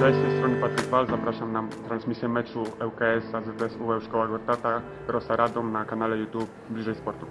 Cześć, z tej strony Patryk Wal. Zapraszam na transmisję meczu ŁKS AZS UL Szkoła Gortata Rosa Radom na kanale YouTube Bliżej Sportu.